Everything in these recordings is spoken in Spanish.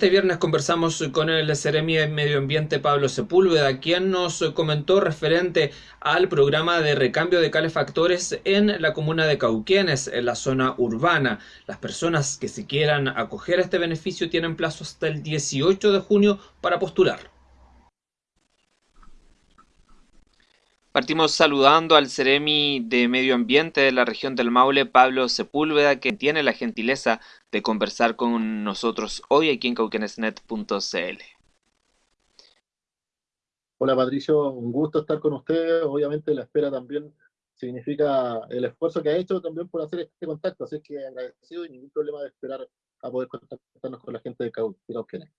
Este viernes conversamos con el Ceremi de Medio Ambiente Pablo Sepúlveda, quien nos comentó referente al programa de recambio de calefactores en la comuna de Cauquenes, en la zona urbana. Las personas que se quieran acoger a este beneficio tienen plazo hasta el 18 de junio para postular. Partimos saludando al Ceremi de Medio Ambiente de la región del Maule, Pablo Sepúlveda, que tiene la gentileza de conversar con nosotros hoy aquí en cauquenesnet.cl. Hola Patricio, un gusto estar con ustedes. Obviamente la espera también significa el esfuerzo que ha hecho también por hacer este contacto, así que agradecido y ningún problema de esperar a poder contactarnos con la gente de Cauquenes.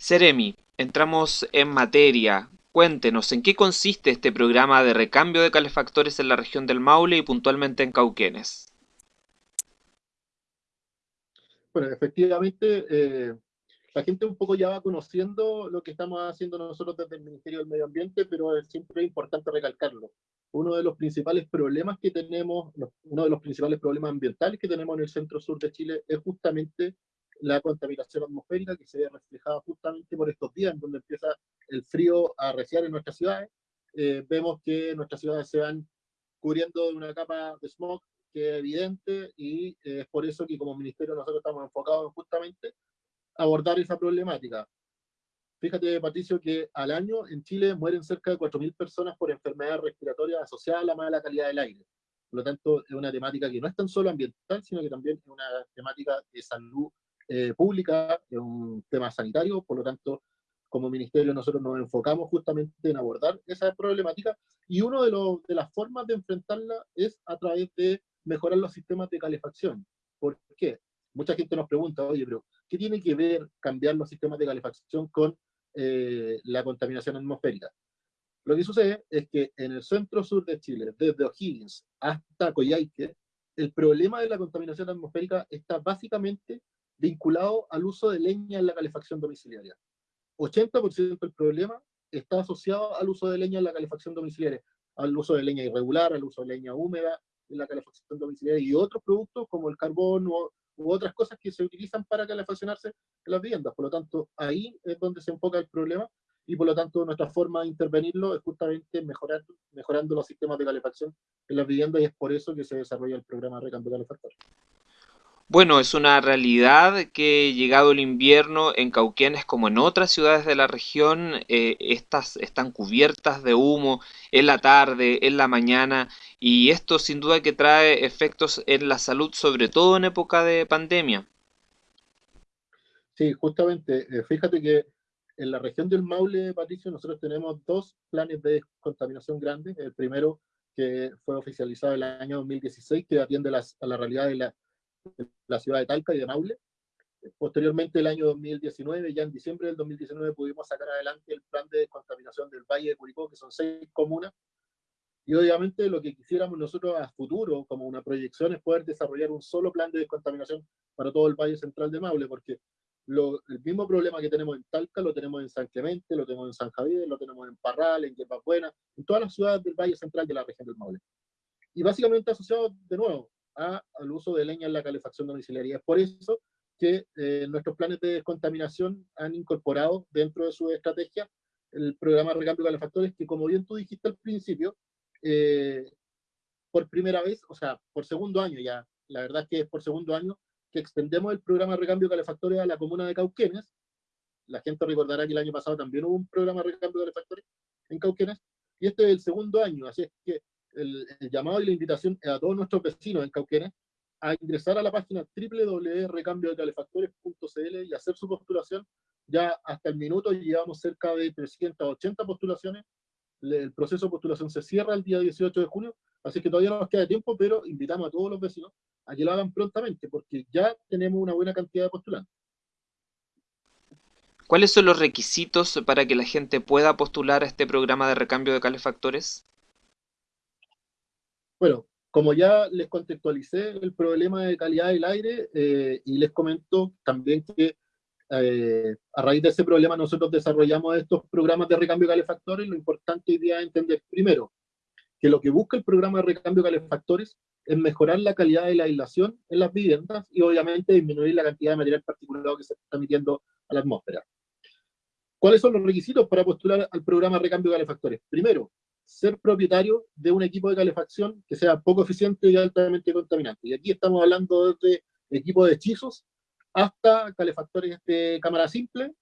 Ceremi, entramos en materia. Cuéntenos, ¿en qué consiste este programa de recambio de calefactores en la región del Maule y puntualmente en Cauquenes? Bueno, efectivamente, eh, la gente un poco ya va conociendo lo que estamos haciendo nosotros desde el Ministerio del Medio Ambiente, pero es siempre importante recalcarlo. Uno de los principales problemas que tenemos, uno de los principales problemas ambientales que tenemos en el centro sur de Chile es justamente la contaminación atmosférica que se ve reflejada justamente por estos días, en donde empieza el frío a arreciar en nuestras ciudades. Eh, vemos que nuestras ciudades se van cubriendo de una capa de smog que es evidente y eh, es por eso que como ministerio nosotros estamos enfocados en justamente abordar esa problemática. Fíjate, Patricio, que al año en Chile mueren cerca de 4.000 personas por enfermedades respiratorias asociadas a la mala calidad del aire. Por lo tanto, es una temática que no es tan solo ambiental, sino que también es una temática de salud eh, pública, es un tema sanitario, por lo tanto, como ministerio nosotros nos enfocamos justamente en abordar esa problemática y una de, de las formas de enfrentarla es a través de mejorar los sistemas de calefacción. ¿Por qué? Mucha gente nos pregunta, oye, pero ¿qué tiene que ver cambiar los sistemas de calefacción con eh, la contaminación atmosférica? Lo que sucede es que en el centro sur de Chile, desde O'Higgins hasta Coyhaique, el problema de la contaminación atmosférica está básicamente vinculado al uso de leña en la calefacción domiciliaria. 80% del problema está asociado al uso de leña en la calefacción domiciliaria, al uso de leña irregular, al uso de leña húmeda en la calefacción domiciliaria y otros productos como el carbón u, otras cosas que se utilizan para calefaccionarse en las viviendas. Por lo tanto, ahí es donde se enfoca el problema y por lo tanto nuestra forma de intervenirlo es justamente mejorar, mejorando los sistemas de calefacción en las viviendas y es por eso que se desarrolla el programa Recambio Calefactor. Bueno, es una realidad que llegado el invierno en Cauquenes como en otras ciudades de la región, eh, estas están cubiertas de humo en la tarde, en la mañana, y esto sin duda que trae efectos en la salud, sobre todo en época de pandemia. Sí, justamente, eh, fíjate que en la región del Maule, Patricio, nosotros tenemos dos planes de contaminación grandes. El primero, que fue oficializado el año 2016, que atiende a la realidad de la la ciudad de Talca y de Maule. Posteriormente, el año 2019, ya en diciembre del 2019, pudimos sacar adelante el plan de descontaminación del Valle de Curicó, que son seis comunas. Y obviamente lo que quisiéramos nosotros a futuro, como una proyección, es poder desarrollar un solo plan de descontaminación para todo el Valle Central de Maule, porque lo, el mismo problema que tenemos en Talca lo tenemos en San Clemente, lo tenemos en San Javier, lo tenemos en Parral, en Buena, en todas las ciudades del Valle Central de la región del Maule. Y básicamente asociado, de nuevo, al uso de leña en la calefacción domiciliaria. Es por eso que eh, nuestros planes de descontaminación han incorporado dentro de su estrategia el programa de recambio de calefactores, que como bien tú dijiste al principio, eh, por primera vez, o sea, por segundo año ya, la verdad es que es por segundo año, que extendemos el programa de recambio de calefactores a la comuna de Cauquenes. La gente recordará que el año pasado también hubo un programa de recambio de calefactores en Cauquenes, y este es el segundo año, así es que el, llamado y la invitación a todos nuestros vecinos en Cauquenes a ingresar a la página www.recambiodecalefactores.cl y hacer su postulación. Ya hasta el minuto llevamos cerca de 380 postulaciones. El proceso de postulación se cierra el día 18 de junio, así que todavía no nos queda tiempo, pero invitamos a todos los vecinos a que lo hagan prontamente, porque ya tenemos una buena cantidad de postulantes. ¿Cuáles son los requisitos para que la gente pueda postular a este programa de recambio de calefactores? Bueno, como ya les contextualicé el problema de calidad del aire eh, y les comento también que eh, a raíz de ese problema nosotros desarrollamos estos programas de recambio calefactores, lo importante hoy día es entender primero que lo que busca el programa de recambio calefactores es mejorar la calidad de la aislación en las viviendas y obviamente disminuir la cantidad de material particulado que se está emitiendo a la atmósfera. ¿Cuáles son los requisitos para postular al programa Recambio de Calefactores? Primero, ser propietario de un equipo de calefacción que sea poco eficiente y altamente contaminante. Y aquí estamos hablando de equipos de hechizos hasta calefactores de cámara simple,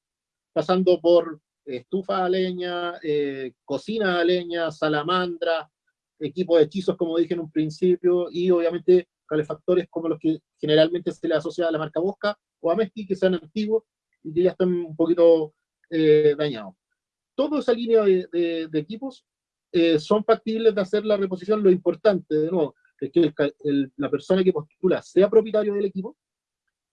pasando por estufa a leña, eh, cocina a leña, salamandra, equipos de hechizos, como dije en un principio, y obviamente calefactores como los que generalmente se le asocia a la marca Bosca o a Mesti, que sean antiguos y que ya están un poquito eh, dañados. Toda esa línea de equipos eh, son factibles de hacer la reposición. Lo importante, de nuevo, es que la persona que postula sea propietario del equipo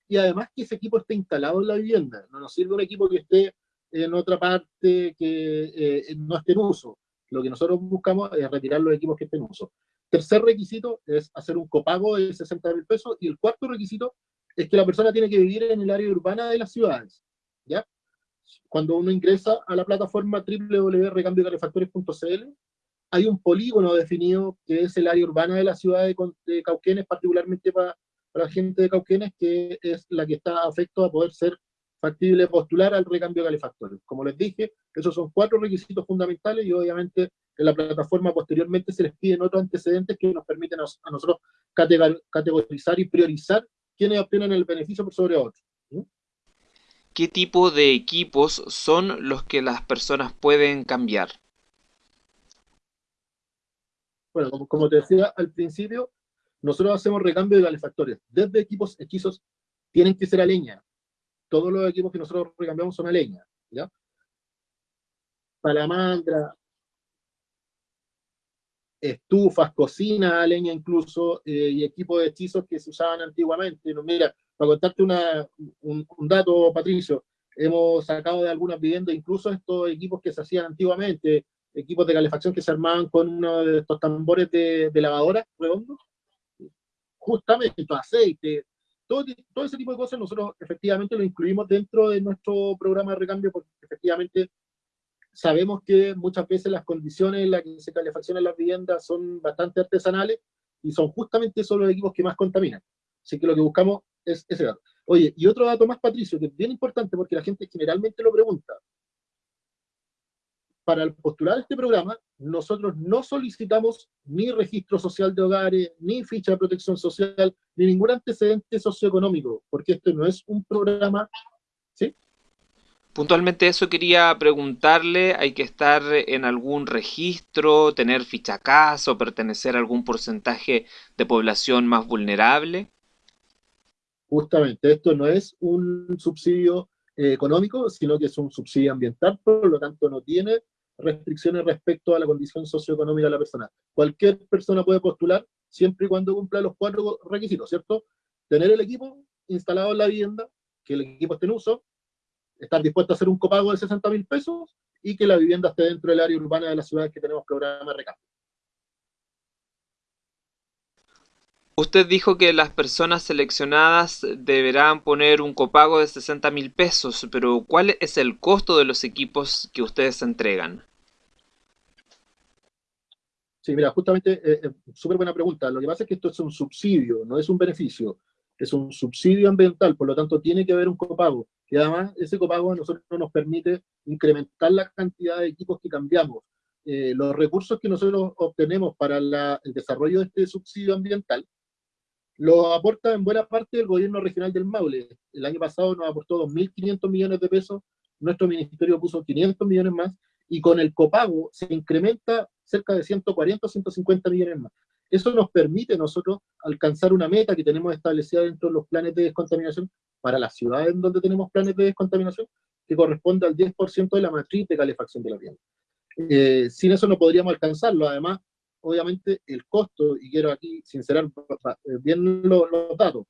y además que ese equipo esté instalado en la vivienda. No nos sirve un equipo que esté en otra parte que eh, no esté en uso. Lo que nosotros buscamos es retirar los equipos que estén en uso. Tercer requisito es hacer un copago de 60 mil pesos y el cuarto requisito es que la persona tiene que vivir en el área urbana de las ciudades. Cuando uno ingresa a la plataforma www.recambiocalefactores.cl, hay un polígono definido que es el área urbana de la ciudad de, Cauquenes, particularmente para, la gente de Cauquenes, que es la que está afecto a poder ser factible postular al recambio de calefactores. Como les dije, esos son cuatro requisitos fundamentales y obviamente en la plataforma posteriormente se les piden otros antecedentes que nos permiten a, nosotros categorizar y priorizar quienes obtienen el beneficio por sobre otros qué tipo de equipos son los que las personas pueden cambiar. Bueno, como, te decía al principio, nosotros hacemos recambio de calefactores. Desde equipos hechizos tienen que ser a leña. Todos los equipos que nosotros recambiamos son a leña. ¿ya? Palamandra, estufas, cocina a leña incluso, eh, y equipos de hechizos que se usaban antiguamente. Mira, para contarte un, dato, Patricio, hemos sacado de algunas viviendas incluso estos equipos que se hacían antiguamente, equipos de calefacción que se armaban con uno de estos tambores de, lavadora redondos, justamente aceite, todo, todo, ese tipo de cosas nosotros efectivamente lo incluimos dentro de nuestro programa de recambio porque efectivamente sabemos que muchas veces las condiciones en las que se calefaccionan las viviendas son bastante artesanales y son justamente esos los equipos que más contaminan. Así que lo que buscamos es ese dato. Oye, y otro dato más, Patricio, que es bien importante porque la gente generalmente lo pregunta. Para postular este programa, nosotros no solicitamos ni registro social de hogares, ni ficha de protección social, ni ningún antecedente socioeconómico, porque esto no es un programa, ¿sí? Puntualmente eso quería preguntarle, ¿hay que estar en algún registro, tener ficha casa o pertenecer a algún porcentaje de población más vulnerable? Justamente, esto no es un subsidio eh, económico, sino que es un subsidio ambiental, por lo tanto no tiene restricciones respecto a la condición socioeconómica de la persona. Cualquier persona puede postular siempre y cuando cumpla los cuatro requisitos, ¿cierto? Tener el equipo instalado en la vivienda, que el equipo esté en uso, estar dispuesto a hacer un copago de 60 mil pesos y que la vivienda esté dentro del área urbana de las ciudades que tenemos programa de recambio. Usted dijo que las personas seleccionadas deberán poner un copago de 60 mil pesos, pero ¿cuál es el costo de los equipos que ustedes entregan? Sí, mira, justamente, eh, eh, súper buena pregunta. Lo que pasa es que esto es un subsidio, no es un beneficio. Es un subsidio ambiental, por lo tanto tiene que haber un copago. Y además ese copago a nosotros nos permite incrementar la cantidad de equipos que cambiamos. Eh, los recursos que nosotros obtenemos para el desarrollo de este subsidio ambiental lo aporta en buena parte el gobierno regional del Maule. El año pasado nos aportó 2.500 millones de pesos, nuestro ministerio puso 500 millones más, y con el copago se incrementa cerca de 140 o 150 millones más. Eso nos permite nosotros alcanzar una meta que tenemos establecida dentro de los planes de descontaminación para las ciudades en donde tenemos planes de descontaminación, que corresponde al 10% de la matriz de calefacción de la vivienda. Eh, sin eso no podríamos alcanzarlo. Además, obviamente el costo, y quiero aquí sincerar eh, bien los, datos,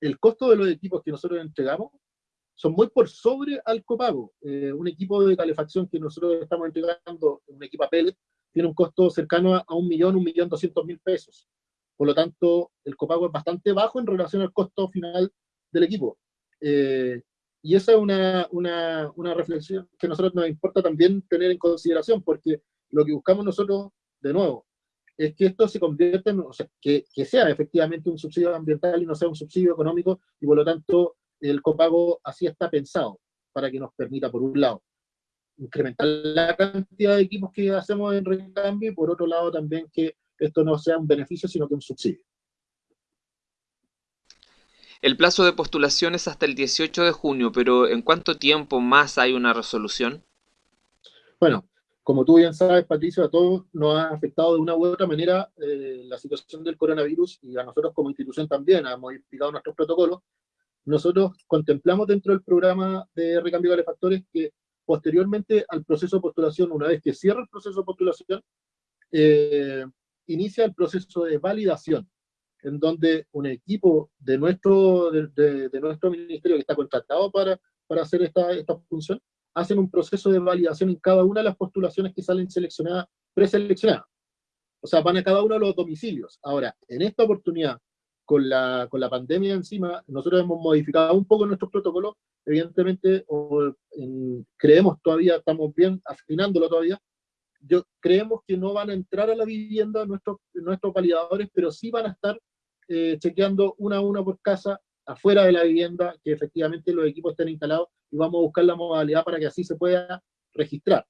el costo de los equipos que nosotros entregamos son muy por sobre al copago. Eh, un equipo de calefacción que nosotros estamos entregando, un equipo a pellet, tiene un costo cercano a un millón, un millón doscientos mil pesos. Por lo tanto, el copago es bastante bajo en relación al costo final del equipo. Eh, y esa es una, una, una reflexión que a nosotros nos importa también tener en consideración, porque lo que buscamos nosotros, de nuevo, es que esto se convierta en, o sea, que, que, sea efectivamente un subsidio ambiental y no sea un subsidio económico, y por lo tanto el copago así está pensado, para que nos permita, por un lado, incrementar la cantidad de equipos que hacemos en recambio, y por otro lado también que esto no sea un beneficio, sino que un subsidio. El plazo de postulación es hasta el 18 de junio, pero ¿en cuánto tiempo más hay una resolución? Bueno, como tú bien sabes, Patricio, a todos nos ha afectado de una u otra manera eh, la situación del coronavirus y a nosotros como institución también ha modificado nuestros protocolos. Nosotros contemplamos dentro del programa de recambio de calefactores que posteriormente al proceso de postulación, una vez que cierra el proceso de postulación, eh, inicia el proceso de validación en donde un equipo de nuestro, de, nuestro ministerio que está contratado para, para hacer esta, esta función, hacen un proceso de validación en cada una de las postulaciones que salen seleccionadas, preseleccionadas. O sea, van a cada uno de los domicilios. Ahora, en esta oportunidad, con la, con la pandemia encima, nosotros hemos modificado un poco nuestros protocolos, evidentemente, o creemos todavía, estamos bien afinándolo todavía, yo, creemos que no van a entrar a la vivienda nuestros, nuestros validadores, pero sí van a estar eh, chequeando una a una por casa afuera de la vivienda que efectivamente los equipos estén instalados y vamos a buscar la modalidad para que así se pueda registrar.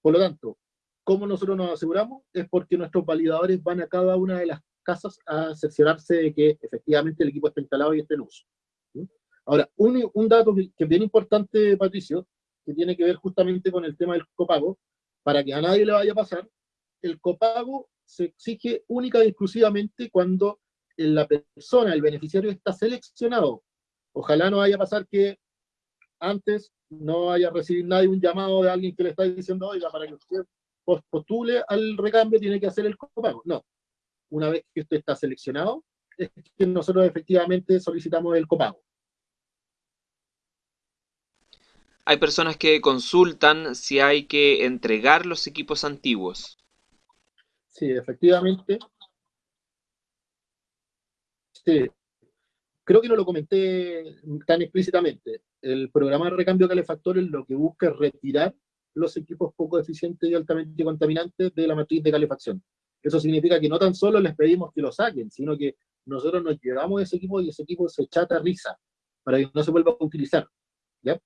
Por lo tanto, ¿cómo nosotros nos aseguramos? Es porque nuestros validadores van a cada una de las casas a cerciorarse de que efectivamente el equipo está instalado y esté en uso. Ahora, un, un dato que es bien importante, Patricio, que tiene que ver justamente con el tema del copago, para que a nadie le vaya a pasar, el copago se exige única y exclusivamente cuando la persona, el beneficiario está seleccionado. Ojalá no vaya a pasar que antes no haya recibido nadie un llamado de alguien que le está diciendo, oiga, para que usted postule al recambio tiene que hacer el copago. No. Una vez que usted está seleccionado, es que nosotros efectivamente solicitamos el copago. Hay personas que consultan si hay que entregar los equipos antiguos. Sí, efectivamente. Sí. Creo que no lo comenté tan explícitamente. El programa de recambio calefactores lo que busca es retirar los equipos poco eficientes y altamente contaminantes de la matriz de calefacción. Eso significa que no tan solo les pedimos que lo saquen, sino que nosotros nos llevamos ese equipo y ese equipo se chata risa para que no se vuelva a utilizar. ¿ya?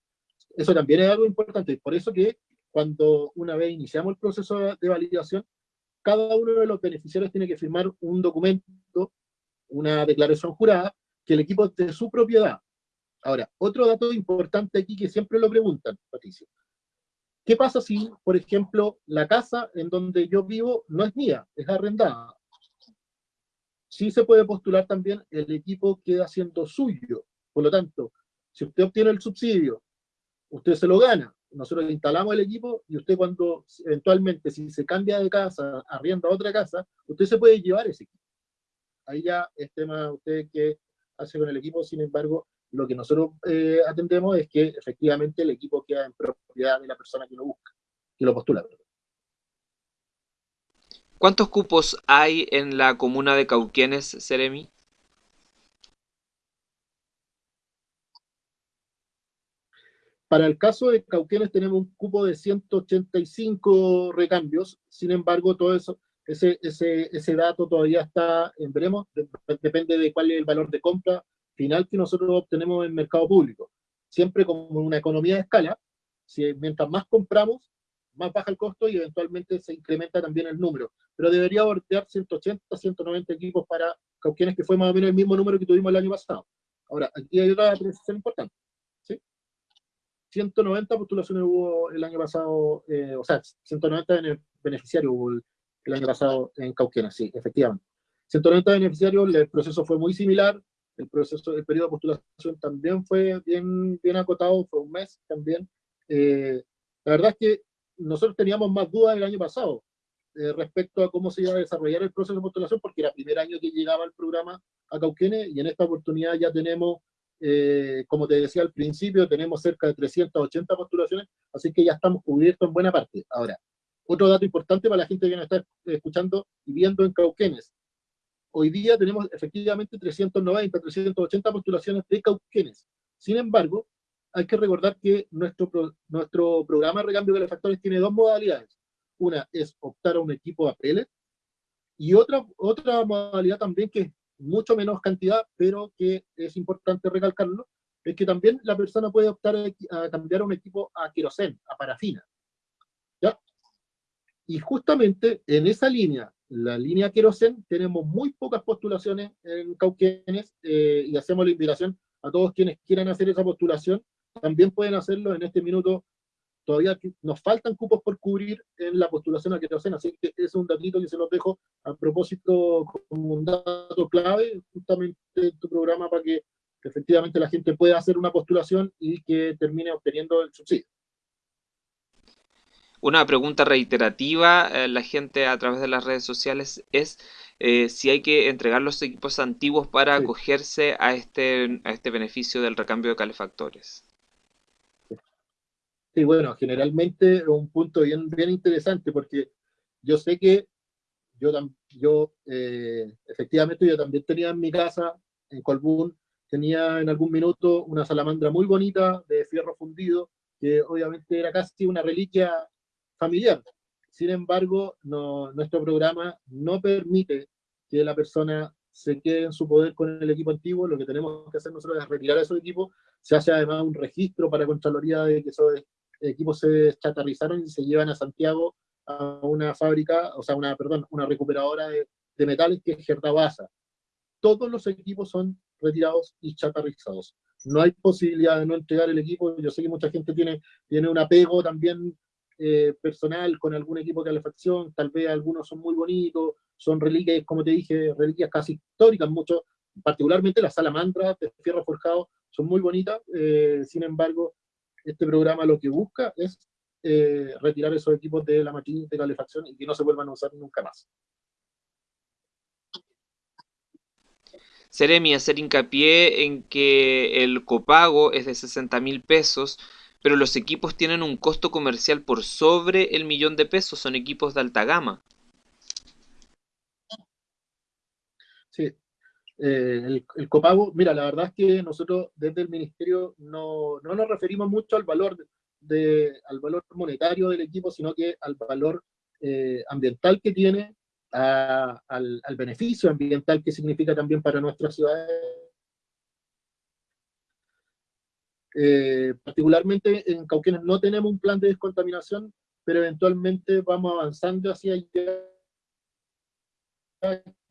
Eso también es algo importante. Por eso que cuando una vez iniciamos el proceso de validación, cada uno de los beneficiarios tiene que firmar un documento, una declaración jurada, que el equipo es de su propiedad. Ahora, otro dato importante aquí que siempre lo preguntan, Patricio. ¿Qué pasa si, por ejemplo, la casa en donde yo vivo no es mía, es arrendada? Sí se puede postular también, el equipo queda siendo suyo. Por lo tanto, si usted obtiene el subsidio, usted se lo gana, nosotros instalamos el equipo y usted cuando eventualmente si se cambia de casa, arrienda otra casa, usted se puede llevar ese equipo. Ahí ya es tema usted que hace con el equipo, sin embargo, lo que nosotros eh, atendemos es que efectivamente el equipo queda en propiedad de la persona que lo busca, que lo postula. ¿Cuántos cupos hay en la comuna de Cauquienes, Seremi? Para el caso de Cauquenes tenemos un cupo de 185 recambios, sin embargo, todo eso, ese, ese, ese dato todavía está en veremos, depende de cuál es el valor de compra final que nosotros obtenemos en el mercado público. Siempre como una economía de escala, si mientras más compramos, más baja el costo y eventualmente se incrementa también el número. Pero debería voltear 180, 190 equipos para Cauquenes, que fue más o menos el mismo número que tuvimos el año pasado. Ahora, aquí hay otra precisión importante. 190 postulaciones hubo el año pasado, eh, o sea, 190 beneficiarios hubo el, año pasado en Cauquenes, sí, efectivamente. 190 beneficiarios, el proceso fue muy similar, el proceso, el periodo de postulación también fue bien, bien acotado, fue un mes también. Eh, la verdad es que nosotros teníamos más dudas el año pasado eh, respecto a cómo se iba a desarrollar el proceso de postulación, porque era el primer año que llegaba el programa a Cauquenes, y en esta oportunidad ya tenemos eh, como te decía al principio, tenemos cerca de 380 postulaciones, así que ya estamos cubiertos en buena parte. Ahora, otro dato importante para la gente que nos está escuchando y viendo en Cauquenes. Hoy día tenemos efectivamente 390, 380 postulaciones de Cauquenes. Sin embargo, hay que recordar que nuestro, nuestro programa de recambio de factores tiene dos modalidades. Una es optar a un equipo a pellet Y otra, otra modalidad también que es mucho menos cantidad, pero que es importante recalcarlo, es que también la persona puede optar a cambiar un equipo a querosén, a parafina. ¿ya? Y justamente en esa línea, la línea querosén, tenemos muy pocas postulaciones en Cauquenes eh, y hacemos la invitación a todos quienes quieran hacer esa postulación, también pueden hacerlo en este minuto. Todavía nos faltan cupos por cubrir en la postulación a querosén, así que es un datito que se los dejo a propósito como un dato clave justamente en tu programa para que efectivamente la gente pueda hacer una postulación y que termine obteniendo el subsidio. Una pregunta reiterativa, eh, la gente a través de las redes sociales es eh, si hay que entregar los equipos antiguos para acogerse a este, a este beneficio del recambio de calefactores. Sí, bueno, generalmente es un punto bien, bien interesante porque yo sé que yo, yo eh, efectivamente yo también tenía en mi casa, en Colbún, tenía en algún minuto una salamandra muy bonita de fierro fundido, que obviamente era casi una reliquia familiar. Sin embargo, nuestro programa no permite que la persona se quede en su poder con el equipo antiguo, lo que tenemos que hacer nosotros es retirar esos equipos, se hace además un registro para Contraloría de que esos equipos se chatarrizaron y se llevan a Santiago a una fábrica, o sea, una, perdón, una recuperadora de, de metales que es Gerdabasa. Todos los equipos son retirados y chatarrizados. No hay posibilidad de no entregar el equipo. Yo sé que mucha gente tiene, tiene un apego también eh, personal con algún equipo de calefacción, tal vez algunos son muy bonitos, son reliquias, como te dije, reliquias casi históricas, muchos, particularmente las salamandras de fierro forjado, son muy bonitas, eh, sin embargo, este programa lo que busca es eh, retirar esos equipos de la matriz de calefacción y que no se vuelvan a usar nunca más. Seremi, hacer hincapié en que el copago es de 60 mil pesos, pero los equipos tienen un costo comercial por sobre el millón de pesos, son equipos de alta gama. Sí, eh, el, copago, mira, la verdad es que nosotros desde el ministerio no, nos referimos mucho al valor, de, al valor monetario del equipo, sino que al valor eh, ambiental que tiene al, beneficio ambiental que significa también para nuestras ciudades. Eh, particularmente en Cauquenes no tenemos un plan de descontaminación, pero eventualmente vamos avanzando hacia allá.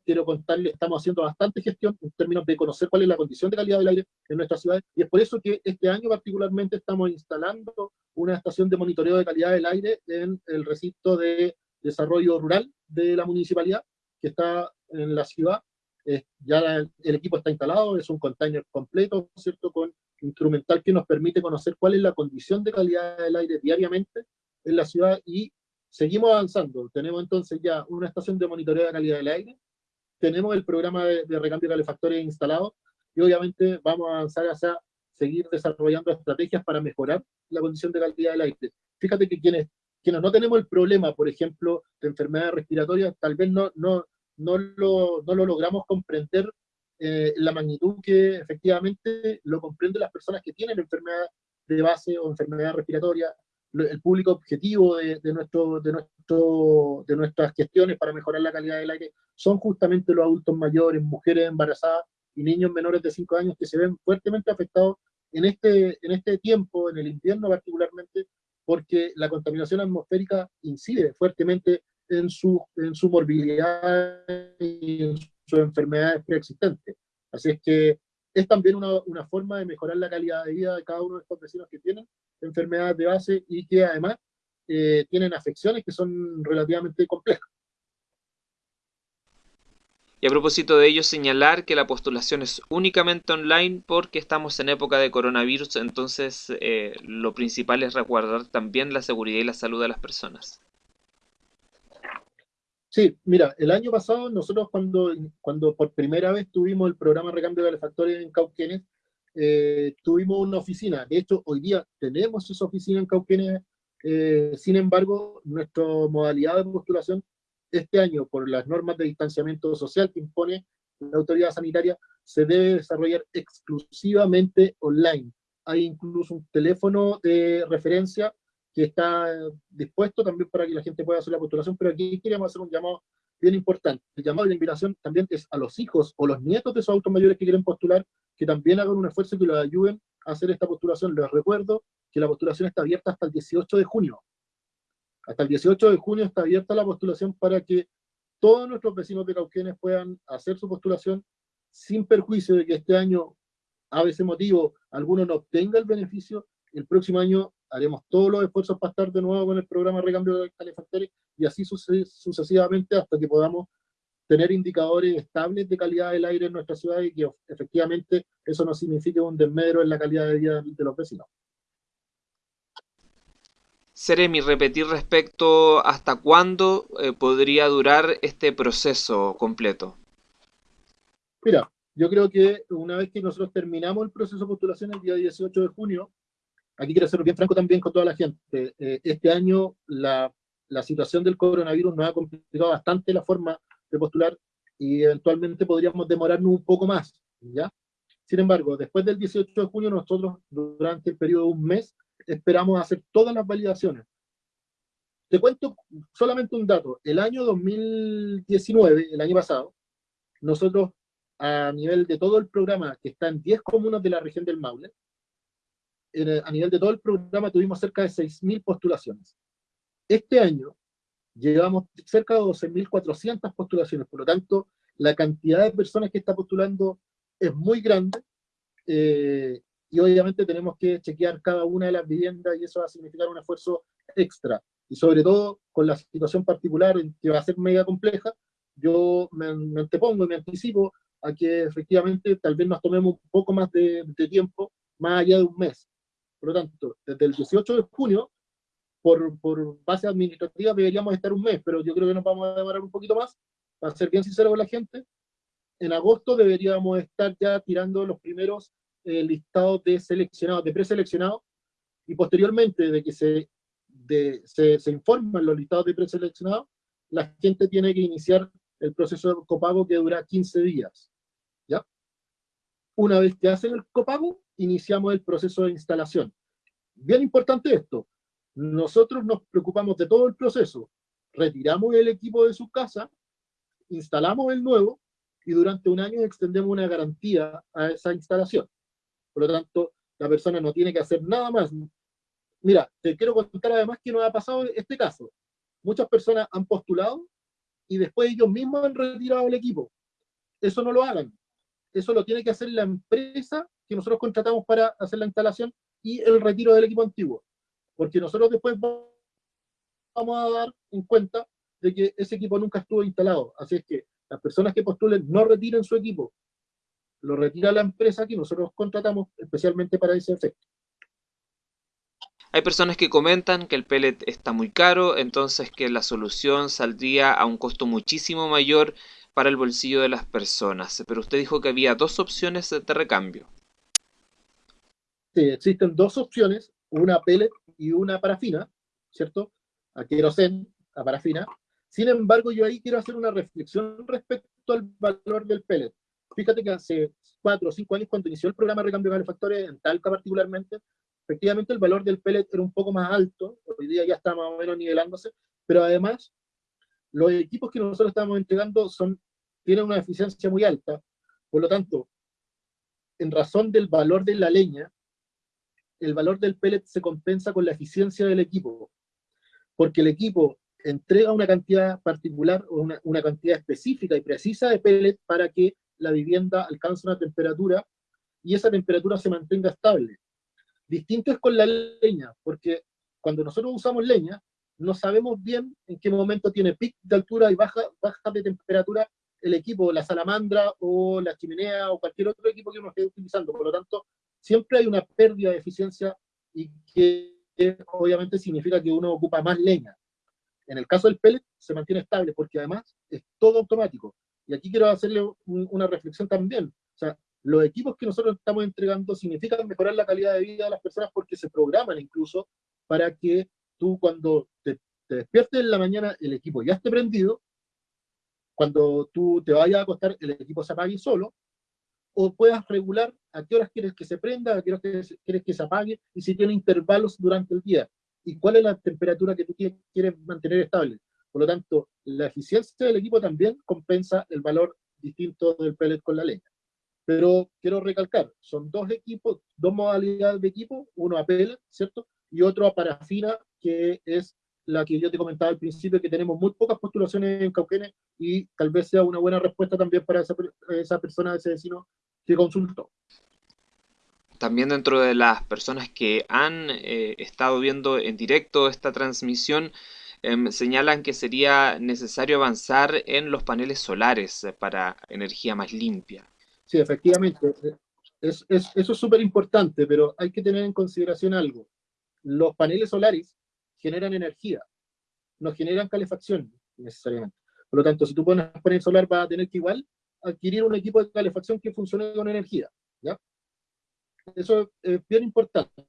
Quiero contarles, estamos haciendo bastante gestión en términos de conocer cuál es la condición de calidad del aire en nuestras ciudades, y es por eso que este año particularmente estamos instalando una estación de monitoreo de calidad del aire en el recinto de desarrollo rural de la municipalidad, que está en la ciudad. ya el equipo está instalado, es un container completo, ¿cierto? Con instrumental que nos permite conocer cuál es la condición de calidad del aire diariamente en la ciudad y seguimos avanzando. Tenemos entonces ya una estación de monitoreo de calidad del aire, tenemos el programa de, de recambio de calefactores instalado y obviamente vamos a avanzar hacia seguir desarrollando estrategias para mejorar la condición de calidad del aire. Fíjate que quienes quienes no tenemos el problema, por ejemplo, de enfermedades respiratorias, tal vez no, no, no, lo, no lo logramos comprender eh, la magnitud que efectivamente lo comprenden las personas que tienen enfermedad de base o enfermedad respiratoria, el público objetivo de, de, nuestro, de, nuestro, de nuestras gestiones para mejorar la calidad del aire son justamente los adultos mayores, mujeres embarazadas y niños menores de 5 años que se ven fuertemente afectados en este, en este tiempo, en el invierno particularmente, porque la contaminación atmosférica incide fuertemente en su, en su morbilidad y en sus enfermedades preexistentes. Así es que es también una, forma de mejorar la calidad de vida de cada uno de estos vecinos que tienen enfermedades de base y que además eh, tienen afecciones que son relativamente complejas. Y a propósito de ello, señalar que la postulación es únicamente online porque estamos en época de coronavirus, entonces eh, lo principal es resguardar también la seguridad y la salud de las personas. Sí, mira, el año pasado nosotros cuando, cuando por primera vez tuvimos el programa Recambio de Calefactores en Cauquenes, eh, tuvimos una oficina. De hecho, hoy día tenemos esa oficina en Cauquenes, eh, sin embargo, nuestra modalidad de postulación este año, por las normas de distanciamiento social que impone la autoridad sanitaria, se debe desarrollar exclusivamente online. Hay incluso un teléfono de referencia que está dispuesto también para que la gente pueda hacer la postulación, pero aquí queríamos hacer un llamado bien importante. El llamado de la invitación también es a los hijos o los nietos de esos autos mayores que quieren postular, que también hagan un esfuerzo y que los ayuden a hacer esta postulación. Les recuerdo que la postulación está abierta hasta el 18 de junio. Hasta el 18 de junio está abierta la postulación para que todos nuestros vecinos de Cauquenes puedan hacer su postulación sin perjuicio de que este año, a veces motivo, alguno no obtenga el beneficio. El próximo año haremos todos los esfuerzos para estar de nuevo con el programa de recambio de calefactores y así sucesivamente hasta que podamos tener indicadores estables de calidad del aire en nuestra ciudad y que efectivamente eso no signifique un desmedro en la calidad de vida de los vecinos. Seremi, repetir respecto hasta cuándo eh, podría durar este proceso completo. Mira, yo creo que una vez que nosotros terminamos el proceso de postulación el día 18 de junio, aquí quiero ser bien franco también con toda la gente, eh, este año la, la, situación del coronavirus nos ha complicado bastante la forma de postular y eventualmente podríamos demorarnos un poco más, ¿ya? Sin embargo, después del 18 de junio, nosotros durante el periodo de un mes esperamos hacer todas las validaciones. Te cuento solamente un dato. El año 2019, el año pasado, nosotros a nivel de todo el programa, que está en 10 comunas de la región del Maule, a nivel de todo el programa tuvimos cerca de 6.000 postulaciones. Este año llevamos cerca de 12.400 postulaciones, por lo tanto, la cantidad de personas que está postulando es muy grande, eh, y obviamente tenemos que chequear cada una de las viviendas, y eso va a significar un esfuerzo extra, y sobre todo con la situación particular, que va a ser mega compleja, yo me, me antepongo y me anticipo a que efectivamente tal vez nos tomemos un poco más de, de tiempo, más allá de un mes. Por lo tanto, desde el 18 de junio, por, por, base administrativa deberíamos estar un mes, pero yo creo que nos vamos a demorar un poquito más, para ser bien sincero con la gente. En agosto deberíamos estar ya tirando los primeros eh, listados de seleccionados, de preseleccionados, y posteriormente de que se, de, se, se informan los listados de preseleccionados, la gente tiene que iniciar el proceso de copago que dura 15 días. ¿ya? Una vez que hacen el copago, iniciamos el proceso de instalación. Bien importante esto, nosotros nos preocupamos de todo el proceso, retiramos el equipo de su casa, instalamos el nuevo y durante un año extendemos una garantía a esa instalación. Por lo tanto, la persona no tiene que hacer nada más. Mira, te quiero contar además que nos ha pasado este caso. Muchas personas han postulado y después ellos mismos han retirado el equipo. Eso no lo hagan. Eso lo tiene que hacer la empresa que nosotros contratamos para hacer la instalación y el retiro del equipo antiguo. Porque nosotros después vamos a dar en cuenta de que ese equipo nunca estuvo instalado. Así es que las personas que postulen no retiren su equipo. Lo retira la empresa que nosotros contratamos especialmente para ese efecto. Hay personas que comentan que el pellet está muy caro, entonces que la solución saldría a un costo muchísimo mayor para el bolsillo de las personas. Pero usted dijo que había dos opciones de recambio. Sí, existen dos opciones, una pellet y una parafina, ¿cierto? A querosén, a parafina. Sin embargo, yo ahí quiero hacer una reflexión respecto al valor del pellet. Fíjate que hace cuatro o cinco años, cuando inició el programa de recambio de calefactores, en Talca particularmente, efectivamente el valor del pellet era un poco más alto, hoy día ya está más o menos nivelándose, pero además los equipos que nosotros estamos entregando son, tienen una eficiencia muy alta, por lo tanto, en razón del valor de la leña, el valor del pellet se compensa con la eficiencia del equipo, porque el equipo entrega una cantidad particular o una, cantidad específica y precisa de pellet para que la vivienda alcance una temperatura y esa temperatura se mantenga estable. Distinto es con la leña, porque cuando nosotros usamos leña, no sabemos bien en qué momento tiene pic de altura y baja, baja de temperatura el equipo, la salamandra o la chimenea o cualquier otro equipo que uno esté utilizando. Por lo tanto, siempre hay una pérdida de eficiencia y que obviamente significa que uno ocupa más leña. En el caso del pellet se mantiene estable porque además es todo automático. Y aquí quiero hacerle una reflexión también. O sea, los equipos que nosotros estamos entregando significan mejorar la calidad de vida de las personas porque se programan incluso para que tú cuando te, despiertes en la mañana el equipo ya esté prendido, cuando tú te vayas a acostar el equipo se apague solo, o puedas regular a qué horas quieres que se prenda, a qué horas quieres que se apague, y si tiene intervalos durante el día, y cuál es la temperatura que tú quieres mantener estable. Por lo tanto, la eficiencia del equipo también compensa el valor distinto del pellet con la leña. Pero quiero recalcar, son dos equipos, dos modalidades de equipo, uno a pellet, ¿cierto? Y otro a parafina, que es la que yo te comentaba al principio, que tenemos muy pocas postulaciones en Cauquenes y tal vez sea una buena respuesta también para esa, esa persona, ese vecino que consultó. También dentro de las personas que han eh, estado viendo en directo esta transmisión, em, señalan que sería necesario avanzar en los paneles solares para energía más limpia. Sí, efectivamente. Es, es, eso es súper importante, pero hay que tener en consideración algo. Los paneles solares generan energía, no generan calefacción necesariamente. Por lo tanto, si tú pones panel solar, vas a tener que igual adquirir un equipo de calefacción que funcione con energía. ¿ya? Eso es bien importante.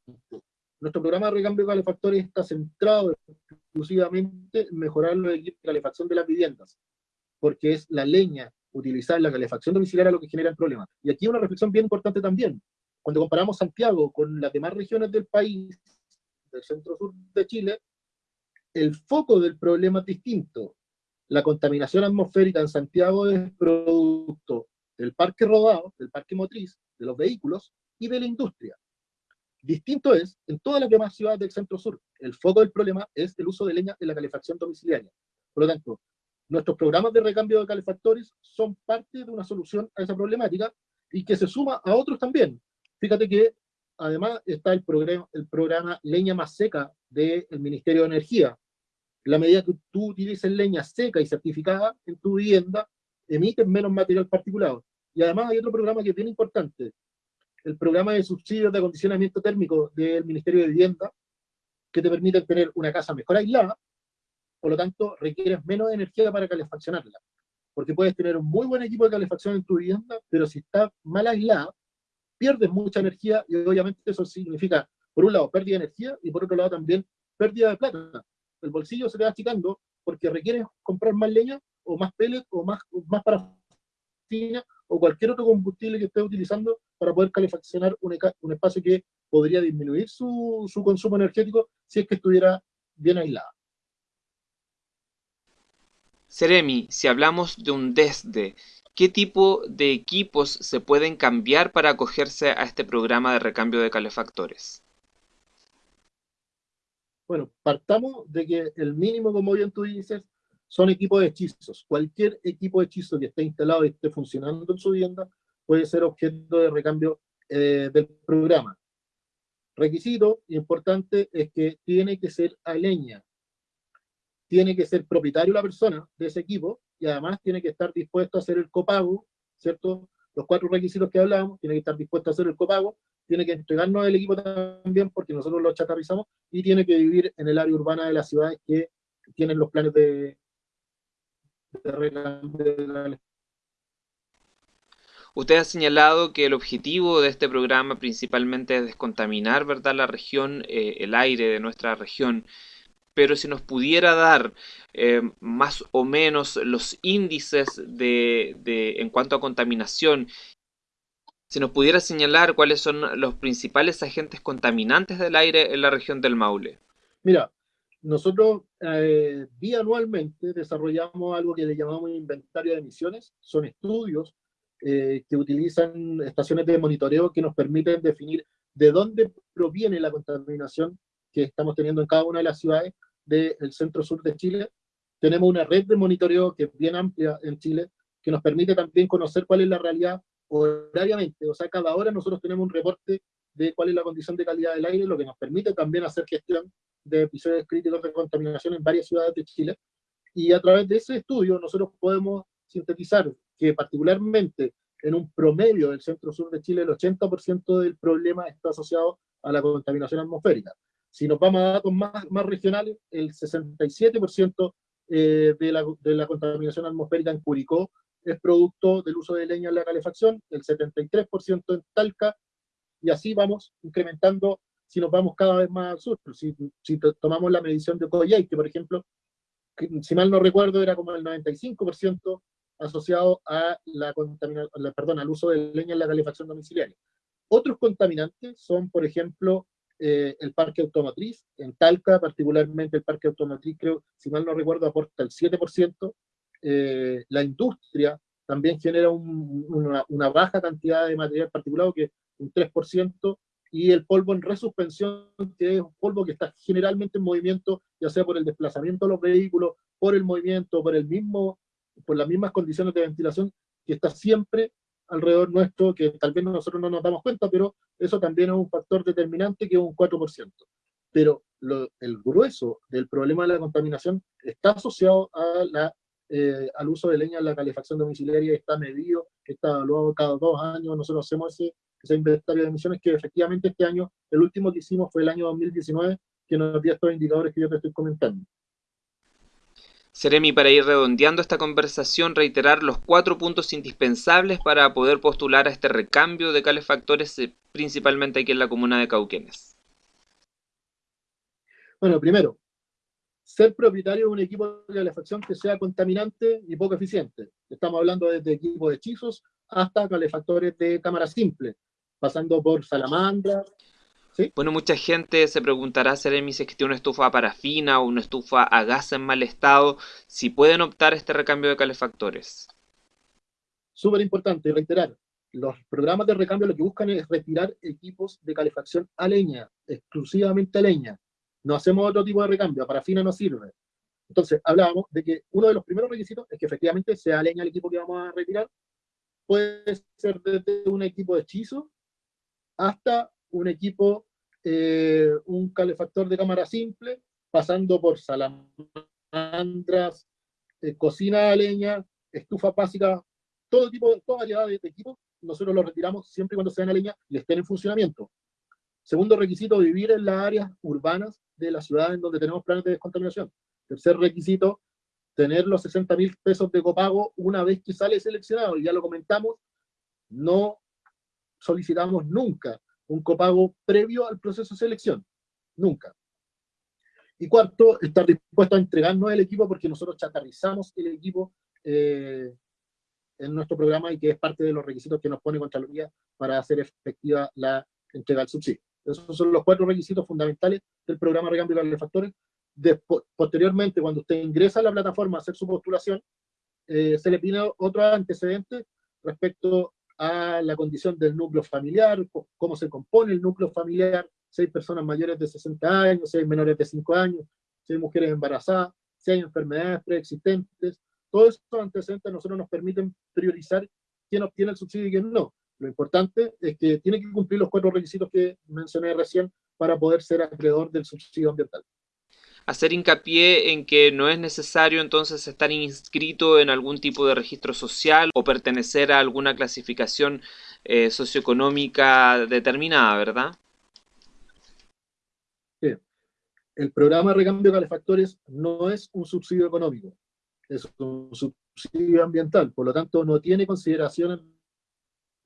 Nuestro programa de recambio de calefactores está centrado exclusivamente en mejorar los equipos de calefacción de las viviendas, porque es la leña utilizar la calefacción domiciliaria lo que genera el problema. Y aquí una reflexión bien importante también. Cuando comparamos Santiago con las demás regiones del país, del centro-sur de Chile, el foco del problema es distinto. La contaminación atmosférica en Santiago es producto del parque rodado, del parque motriz, de los vehículos y de la industria. Distinto es en todas las demás ciudades del centro-sur. El foco del problema es el uso de leña en la calefacción domiciliaria. Por lo tanto, nuestros programas de recambio de calefactores son parte de una solución a esa problemática y que se suma a otros también. Fíjate que además está el programa, el programa Leña Más Seca del Ministerio de Energía. En la medida que tú utilices leña seca y certificada en tu vivienda, emites menos material particulado. Y además hay otro programa que es bien importante, el programa de subsidios de acondicionamiento térmico del Ministerio de Vivienda, que te permite tener una casa mejor aislada, por lo tanto requieres menos energía para calefaccionarla. Porque puedes tener un muy buen equipo de calefacción en tu vivienda, pero si está mal aislada, pierdes mucha energía y obviamente eso significa, por un lado, pérdida de energía y por otro lado también pérdida de plata. El bolsillo se te va achicando porque requieres comprar más leña o más pellets o más, más parafina o cualquier otro combustible que estés utilizando para poder calefaccionar un, espacio que podría disminuir su, su consumo energético si es que estuviera bien aislada. Seremi, si hablamos de un desde, ¿qué tipo de equipos se pueden cambiar para acogerse a este programa de recambio de calefactores? Bueno, partamos de que el mínimo, como bien tú dices, son equipos de hechizos. Cualquier equipo de hechizo que esté instalado y esté funcionando en su vivienda puede ser objeto de recambio eh, del programa. Requisito importante es que tiene que ser a leña, tiene que ser propietario la persona de ese equipo y además tiene que estar dispuesto a hacer el copago, ¿cierto? Los cuatro requisitos que hablamos, tiene que estar dispuesto a hacer el copago, tiene que entregarnos el equipo también porque nosotros lo chatarrizamos y tiene que vivir en el área urbana de las ciudades que tienen los planes de, Usted ha señalado que el objetivo de este programa principalmente es descontaminar ¿verdad? la región, eh, el aire de nuestra región, pero si nos pudiera dar eh, más o menos los índices de, de, en cuanto a contaminación, si nos pudiera señalar cuáles son los principales agentes contaminantes del aire en la región del Maule. Mira, nosotros eh, bianualmente desarrollamos algo que le llamamos inventario de emisiones. Son estudios eh, que utilizan estaciones de monitoreo que nos permiten definir de dónde proviene la contaminación que estamos teniendo en cada una de las ciudades del centro-sur de Chile. Tenemos una red de monitoreo que es bien amplia en Chile, que nos permite también conocer cuál es la realidad horariamente. O sea, cada hora nosotros tenemos un reporte de cuál es la condición de calidad del aire, lo que nos permite también hacer gestión de episodios críticos de contaminación en varias ciudades de Chile. Y a través de ese estudio nosotros podemos sintetizar que particularmente en un promedio del centro-sur de Chile el 80% del problema está asociado a la contaminación atmosférica. Si nos vamos a datos más, más regionales, el 67% eh, de, la, de la contaminación atmosférica en Curicó es producto del uso de leña en la calefacción, el 73% en Talca, y así vamos incrementando si nos vamos cada vez más al sur. Si, si tomamos la medición de Coyhai, que por ejemplo, si mal no recuerdo, era como el 95% asociado a la perdón, al uso de leña en la calefacción domiciliaria. Otros contaminantes son, por ejemplo, eh, el parque automotriz. En Talca, particularmente el parque automotriz, creo, si mal no recuerdo, aporta el 7%. Eh, la industria también genera una, una, baja cantidad de material particulado, que un 3%, y el polvo en resuspensión, que es un polvo que está generalmente en movimiento, ya sea por el desplazamiento de los vehículos, por el movimiento, por, el mismo, por las mismas condiciones de ventilación, que está siempre alrededor nuestro, que tal vez nosotros no nos damos cuenta, pero eso también es un factor determinante que es un 4%. Pero el grueso del problema de la contaminación está asociado a la, eh, al uso de leña en la calefacción domiciliaria, está medido, está evaluado cada dos años, nosotros hacemos ese, ese inventario de emisiones que efectivamente este año, el último que hicimos fue el año 2019, que nos dio estos indicadores que yo te estoy comentando. Seremi, para ir redondeando esta conversación, reiterar los cuatro puntos indispensables para poder postular a este recambio de calefactores, eh, principalmente aquí en la comuna de Cauquenes. Bueno, primero, ser propietario de un equipo de calefacción que sea contaminante y poco eficiente. Estamos hablando desde equipos de hechizos hasta calefactores de cámara simple, pasando por salamandras, bueno, mucha gente se preguntará, Seremi, si existe una estufa a parafina o una estufa a gas en mal estado, si pueden optar este recambio de calefactores. Súper importante, reiterar, los programas de recambio lo que buscan es retirar equipos de calefacción a leña, exclusivamente a leña. No hacemos otro tipo de recambio, a parafina no sirve. Entonces, hablábamos de que uno de los primeros requisitos es que efectivamente sea leña el equipo que vamos a retirar. Puede ser desde un equipo de hechizo hasta un equipo, eh, un calefactor de cámara simple, pasando por salamandras, eh, cocina a leña, estufa básica, todo tipo, toda variedad de, equipos, nosotros los retiramos siempre y cuando sean a leña y estén en funcionamiento. Segundo requisito, vivir en las áreas urbanas de la ciudad en donde tenemos planes de descontaminación. Tercer requisito, tener los 60 mil pesos de copago una vez que sale seleccionado. Y ya lo comentamos, no solicitamos nunca un copago previo al proceso de selección. Nunca. Y cuarto, estar dispuesto a entregarnos el equipo porque nosotros chatarrizamos el equipo eh, en nuestro programa y que es parte de los requisitos que nos pone Contraloría para hacer efectiva la entrega del subsidio. Esos son los cuatro requisitos fundamentales del programa Recambio de Calefactores. posteriormente, cuando usted ingresa a la plataforma a hacer su postulación, eh, se le pide otro antecedente respecto a la condición del núcleo familiar, cómo se compone el núcleo familiar, si hay personas mayores de 60 años, si hay menores de 5 años, si hay mujeres embarazadas, si hay enfermedades preexistentes. Todos estos antecedentes a nosotros nos permiten priorizar quién obtiene el subsidio y quién no. Lo importante es que tiene que cumplir los cuatro requisitos que mencioné recién para poder ser acreedor del subsidio ambiental hacer hincapié en que no es necesario entonces estar inscrito en algún tipo de registro social o pertenecer a alguna clasificación eh, socioeconómica determinada, ¿verdad? Sí. El programa recambio calefactores no es un subsidio económico, es un subsidio ambiental, por lo tanto no tiene consideraciones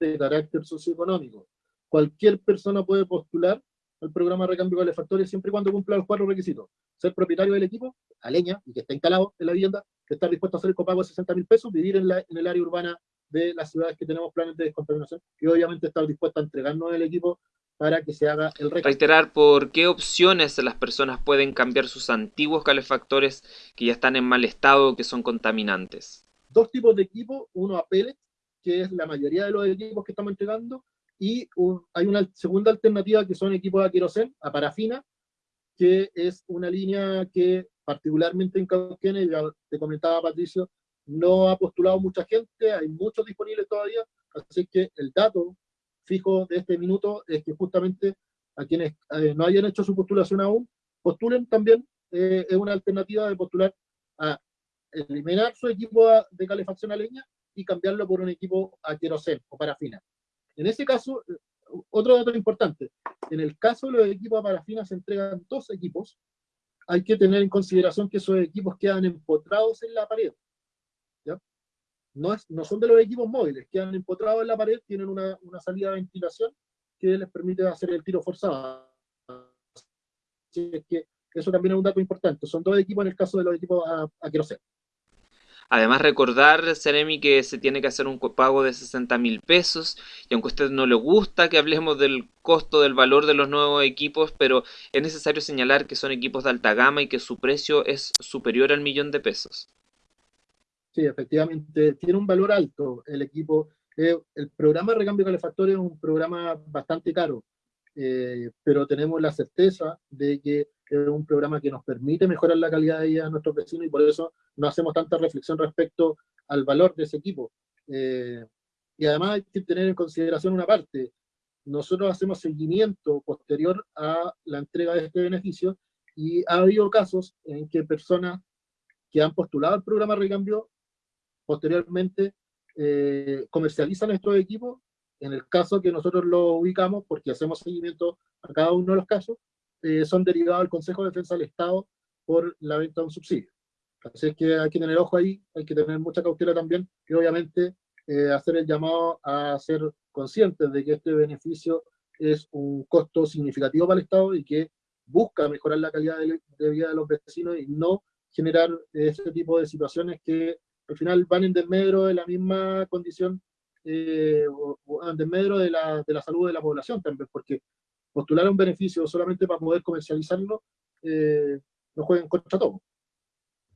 de carácter socioeconómico. Cualquier persona puede postular al programa de recambio de calefactores siempre y cuando cumpla los cuatro requisitos. Ser propietario del equipo, a leña, y que esté instalado en la vivienda, que estar dispuesto a hacer el copago de 60 mil pesos, vivir en, la, en el área urbana de las ciudades que tenemos planes de descontaminación, y obviamente estar dispuesto a entregarnos el equipo para que se haga el recambio. Reiterar por qué opciones las personas pueden cambiar sus antiguos calefactores que ya están en mal estado, que son contaminantes. Dos tipos de equipo, uno a pellets, que es la mayoría de los equipos que estamos entregando, y hay una segunda alternativa que son equipos a querosén, a parafina, que es una línea que particularmente en Cauquenes, ya te comentaba Patricio, no ha postulado mucha gente, hay muchos disponibles todavía, así que el dato fijo de este minuto es que justamente a quienes eh, no hayan hecho su postulación aún, postulen también, eh, es una alternativa de postular a eliminar su equipo de calefacción a leña y cambiarlo por un equipo a o parafina. En ese caso, otro dato importante, en el caso de los equipos a parafina se entregan dos equipos, hay que tener en consideración que esos equipos quedan empotrados en la pared. No, es, no son de los equipos móviles, quedan empotrados en la pared, tienen una, salida de ventilación que les permite hacer el tiro forzado. Así que eso también es un dato importante. Son dos equipos en el caso de los equipos a, a Además, recordar, Seremi, que se tiene que hacer un pago de 60 mil pesos y aunque a usted no le gusta que hablemos del costo, del valor de los nuevos equipos, pero es necesario señalar que son equipos de alta gama y que su precio es superior al millón de pesos. Sí, efectivamente, tiene un valor alto el equipo. Eh, el programa de recambio calefactorio es un programa bastante caro, eh, pero tenemos la certeza de que es un programa que nos permite mejorar la calidad de vida de nuestros vecinos y por eso no hacemos tanta reflexión respecto al valor de ese equipo. Eh, y además hay que tener en consideración una parte. Nosotros hacemos seguimiento posterior a la entrega de este beneficio y ha habido casos en que personas que han postulado el programa Recambio posteriormente eh, comercializan estos equipos. En el caso que nosotros lo ubicamos, porque hacemos seguimiento a cada uno de los casos, eh, son derivados al Consejo de Defensa del Estado por la venta de un subsidio. Así es que hay que tener ojo ahí, hay que tener mucha cautela también y obviamente eh, hacer el llamado a ser conscientes de que este beneficio es un costo significativo para el Estado y que busca mejorar la calidad de, vida de los vecinos y no generar ese tipo de situaciones que al final van en desmedro de la misma condición eh, o, en desmedro de la, de la salud de la población también, porque postular un beneficio solamente para poder comercializarlo, eh, no jueguen contra todo.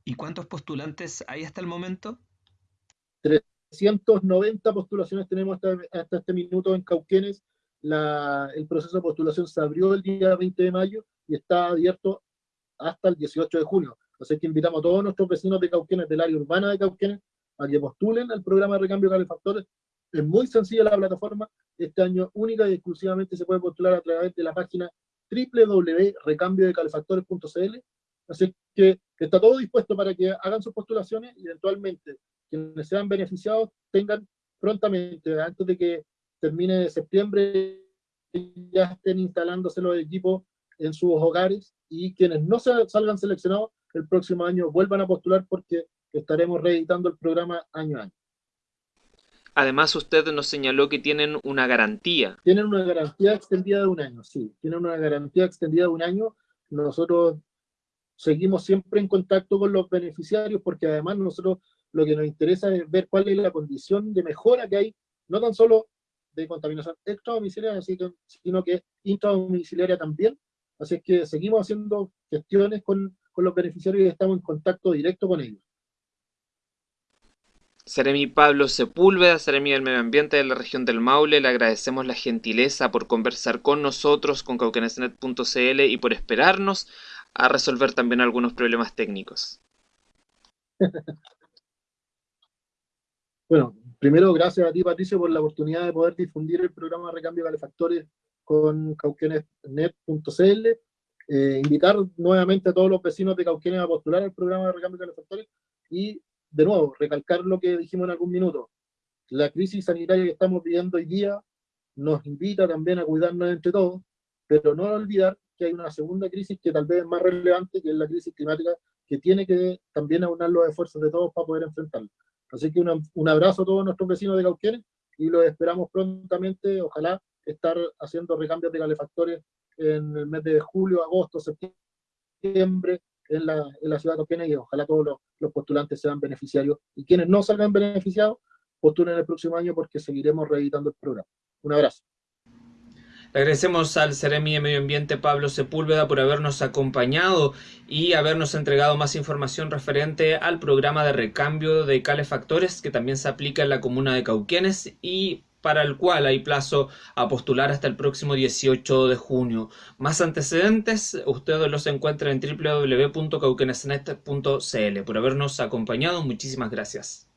¿Y cuántos postulantes hay hasta el momento? 390 postulaciones tenemos hasta, este minuto en Cauquenes. el proceso de postulación se abrió el día 20 de mayo y está abierto hasta el 18 de junio. Así que invitamos a todos nuestros vecinos de Cauquenes, del área urbana de Cauquenes, a que postulen al programa de recambio de calefactores es muy sencilla la plataforma. Este año única y exclusivamente se puede postular a través de la página www.recambiodecalefactores.cl. Así que está todo dispuesto para que hagan sus postulaciones y eventualmente quienes sean beneficiados tengan prontamente, antes de que termine septiembre, ya estén instalándose los equipos en sus hogares y quienes no salgan seleccionados el próximo año vuelvan a postular porque estaremos reeditando el programa año a año. Además, usted nos señaló que tienen una garantía. Tienen una garantía extendida de un año, sí. Tienen una garantía extendida de un año. Nosotros seguimos siempre en contacto con los beneficiarios porque además nosotros lo que nos interesa es ver cuál es la condición de mejora que hay, no tan solo de contaminación extradomiciliaria, sino que intradomiciliaria también. Así que seguimos haciendo gestiones con, con los beneficiarios y estamos en contacto directo con ellos. Seremi Pablo Sepúlveda, Seremi del Medio Ambiente de la región del Maule, le agradecemos la gentileza por conversar con nosotros, con cauquenesnet.cl y por esperarnos a resolver también algunos problemas técnicos. bueno, primero gracias a ti Patricio por la oportunidad de poder difundir el programa Recambio de Calefactores con cauquenesnet.cl. Eh, invitar nuevamente a todos los vecinos de Cauquenes a postular el programa de Recambio de Calefactores y de nuevo, recalcar lo que dijimos en algún minuto. La crisis sanitaria que estamos viviendo hoy día nos invita también a cuidarnos entre todos, pero no olvidar que hay una segunda crisis que tal vez es más relevante, que es la crisis climática, que tiene que también aunar los esfuerzos de todos para poder enfrentarla. Así que un abrazo a todos nuestros vecinos de Cauquienes y los esperamos prontamente, ojalá estar haciendo recambios de calefactores en el mes de julio, agosto, septiembre, en la, en la ciudad de y ojalá todos los, los, postulantes sean beneficiarios y quienes no salgan beneficiados postulen el próximo año porque seguiremos reeditando el programa. Un abrazo. Agradecemos al Ceremi de Medio Ambiente Pablo Sepúlveda por habernos acompañado y habernos entregado más información referente al programa de recambio de calefactores que también se aplica en la comuna de Cauquenes y para el cual hay plazo a postular hasta el próximo 18 de junio. Más antecedentes, ustedes los encuentran en www.cauquenesnet.cl. Por habernos acompañado, muchísimas gracias.